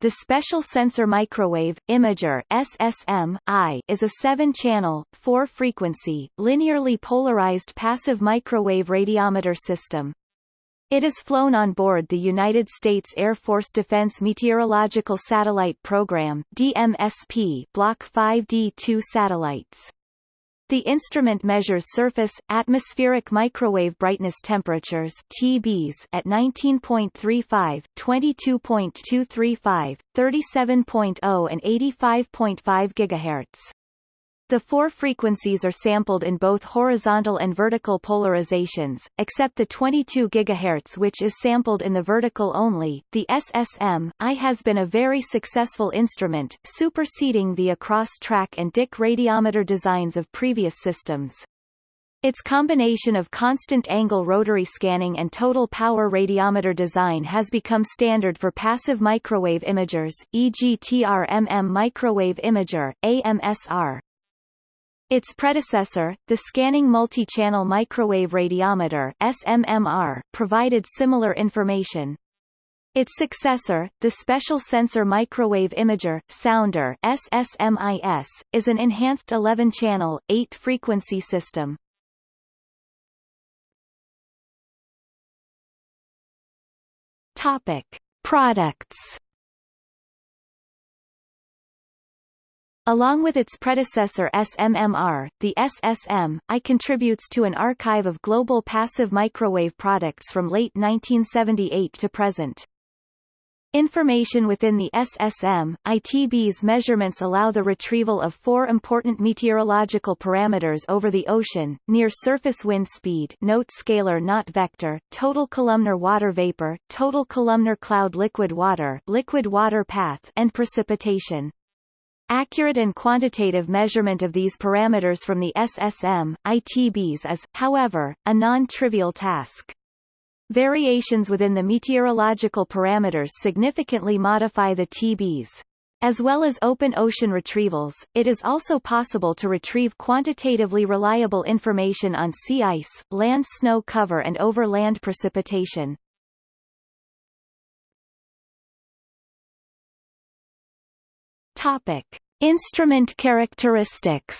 the Special Sensor Microwave Imager SSM I is a 7-channel, 4-frequency, linearly polarized passive microwave radiometer system. It is flown on board the United States Air Force Defense Meteorological Satellite Program DMSP Block 5D2 satellites. The instrument measures surface, atmospheric microwave brightness temperatures TBs at 19.35, 22.235, 37.0 and 85.5 GHz. The four frequencies are sampled in both horizontal and vertical polarizations, except the 22 GHz which is sampled in the vertical only. The SSM I has been a very successful instrument, superseding the across-track and Dicke radiometer designs of previous systems. Its combination of constant angle rotary scanning and total power radiometer design has become standard for passive microwave imagers, e.g. TRMM microwave imager, AMSR. Its predecessor, the Scanning Multi-Channel Microwave Radiometer SMMR, provided similar information. Its successor, the Special Sensor Microwave Imager Sounder SSMIS, is an enhanced 11-channel, 8-frequency system. Topic: Products Along with its predecessor SMMR, the SSM, I contributes to an archive of global passive microwave products from late 1978 to present. Information within the SSM, ITB's measurements allow the retrieval of four important meteorological parameters over the ocean, near surface wind speed note scalar not vector, total columnar water vapor, total columnar cloud liquid water liquid water path and precipitation. Accurate and quantitative measurement of these parameters from the SSM, ITBs is, however, a non-trivial task. Variations within the meteorological parameters significantly modify the TBs. As well as open ocean retrievals, it is also possible to retrieve quantitatively reliable information on sea ice, land snow cover and over land precipitation. Topic: Instrument characteristics.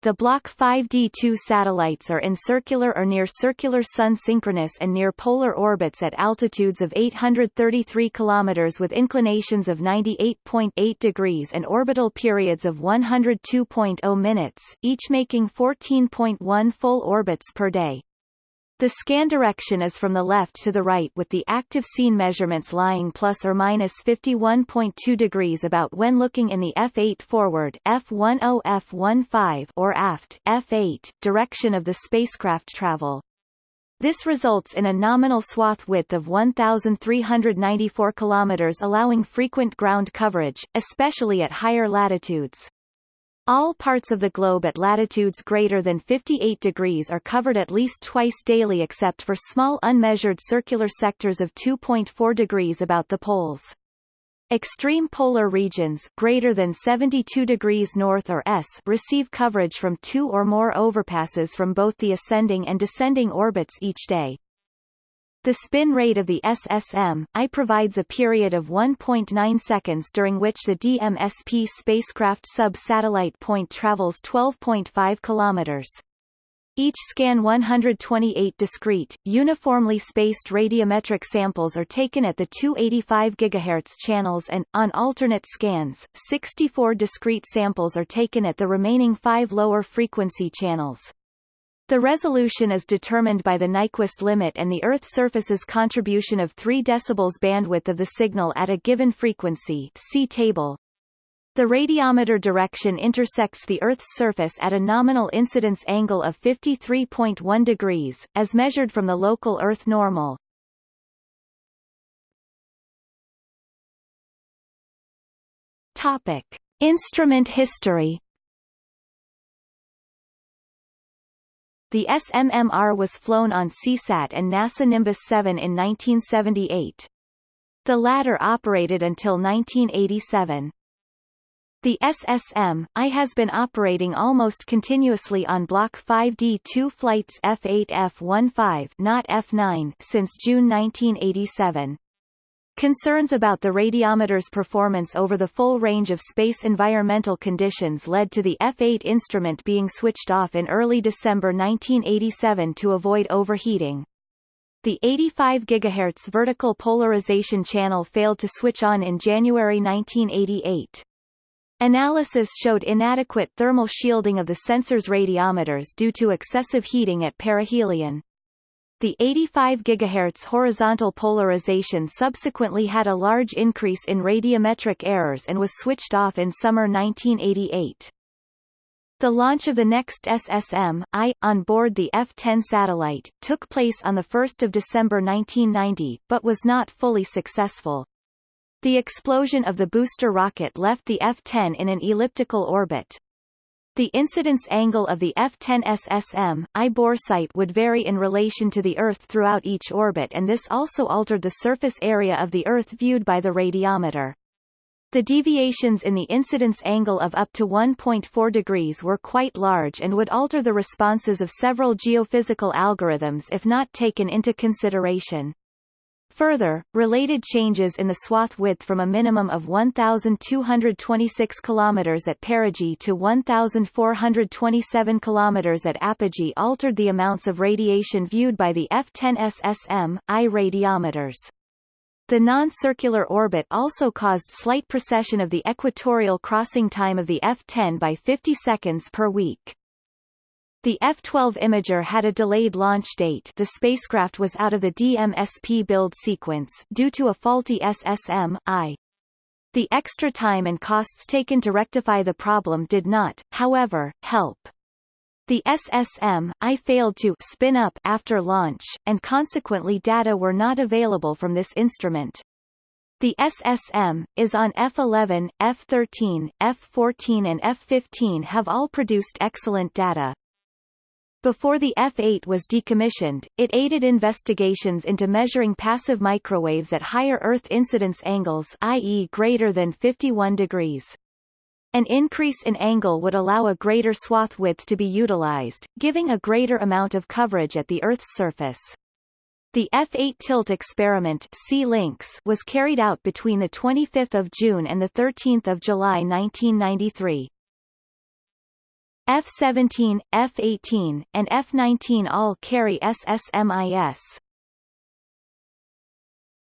The Block 5D2 satellites are in circular or near-circular sun-synchronous and near-polar orbits at altitudes of 833 km with inclinations of 98.8 degrees and orbital periods of 102.0 minutes, each making 14.1 full orbits per day. The scan direction is from the left to the right with the active scene measurements lying plus or minus 51.2 degrees about when looking in the F8 forward F10 F15 or aft F8 direction of the spacecraft travel. This results in a nominal swath width of 1,394 kilometers allowing frequent ground coverage, especially at higher latitudes. All parts of the globe at latitudes greater than 58 degrees are covered at least twice daily except for small unmeasured circular sectors of 2.4 degrees about the poles. Extreme polar regions greater than 72 degrees north or s receive coverage from two or more overpasses from both the ascending and descending orbits each day. The spin rate of the SSM, I provides a period of 1.9 seconds during which the DMSP spacecraft sub-satellite point travels 12.5 kilometers. Each scan 128 discrete, uniformly spaced radiometric samples are taken at the 285 GHz channels and, on alternate scans, 64 discrete samples are taken at the remaining five lower frequency channels. The resolution is determined by the Nyquist limit and the Earth surface's contribution of 3 dB bandwidth of the signal at a given frequency see table. The radiometer direction intersects the Earth's surface at a nominal incidence angle of 53.1 degrees, as measured from the local Earth normal. Topic. Instrument history The SMMR was flown on Seasat and NASA Nimbus 7 in 1978. The latter operated until 1987. The SSM, I has been operating almost continuously on Block 5D2 flights F8 F15 not F9 since June 1987. Concerns about the radiometer's performance over the full range of space environmental conditions led to the F8 instrument being switched off in early December 1987 to avoid overheating. The 85 GHz vertical polarization channel failed to switch on in January 1988. Analysis showed inadequate thermal shielding of the sensor's radiometers due to excessive heating at perihelion. The 85 GHz horizontal polarization subsequently had a large increase in radiometric errors and was switched off in summer 1988. The launch of the next SSM, I, on board the F-10 satellite, took place on 1 December 1990, but was not fully successful. The explosion of the booster rocket left the F-10 in an elliptical orbit. The incidence angle of the F-10 SSM, I boresight would vary in relation to the Earth throughout each orbit and this also altered the surface area of the Earth viewed by the radiometer. The deviations in the incidence angle of up to 1.4 degrees were quite large and would alter the responses of several geophysical algorithms if not taken into consideration. Further, related changes in the swath width from a minimum of 1,226 km at perigee to 1,427 km at apogee altered the amounts of radiation viewed by the F-10 SSM, I radiometers. The non-circular orbit also caused slight precession of the equatorial crossing time of the F-10 by 50 seconds per week. The F-12 Imager had a delayed launch date the spacecraft was out of the DMSP build sequence due to a faulty SSM, I. The extra time and costs taken to rectify the problem did not, however, help. The SSM, I failed to spin up after launch, and consequently data were not available from this instrument. The SSM, is on F11, F13, F14 and F15 have all produced excellent data. Before the F-8 was decommissioned, it aided investigations into measuring passive microwaves at higher Earth incidence angles i.e. greater than 51 degrees. An increase in angle would allow a greater swath width to be utilized, giving a greater amount of coverage at the Earth's surface. The F-8 tilt experiment was carried out between 25 June and 13 July 1993. F-17, F-18, and F-19 all carry SSMIS.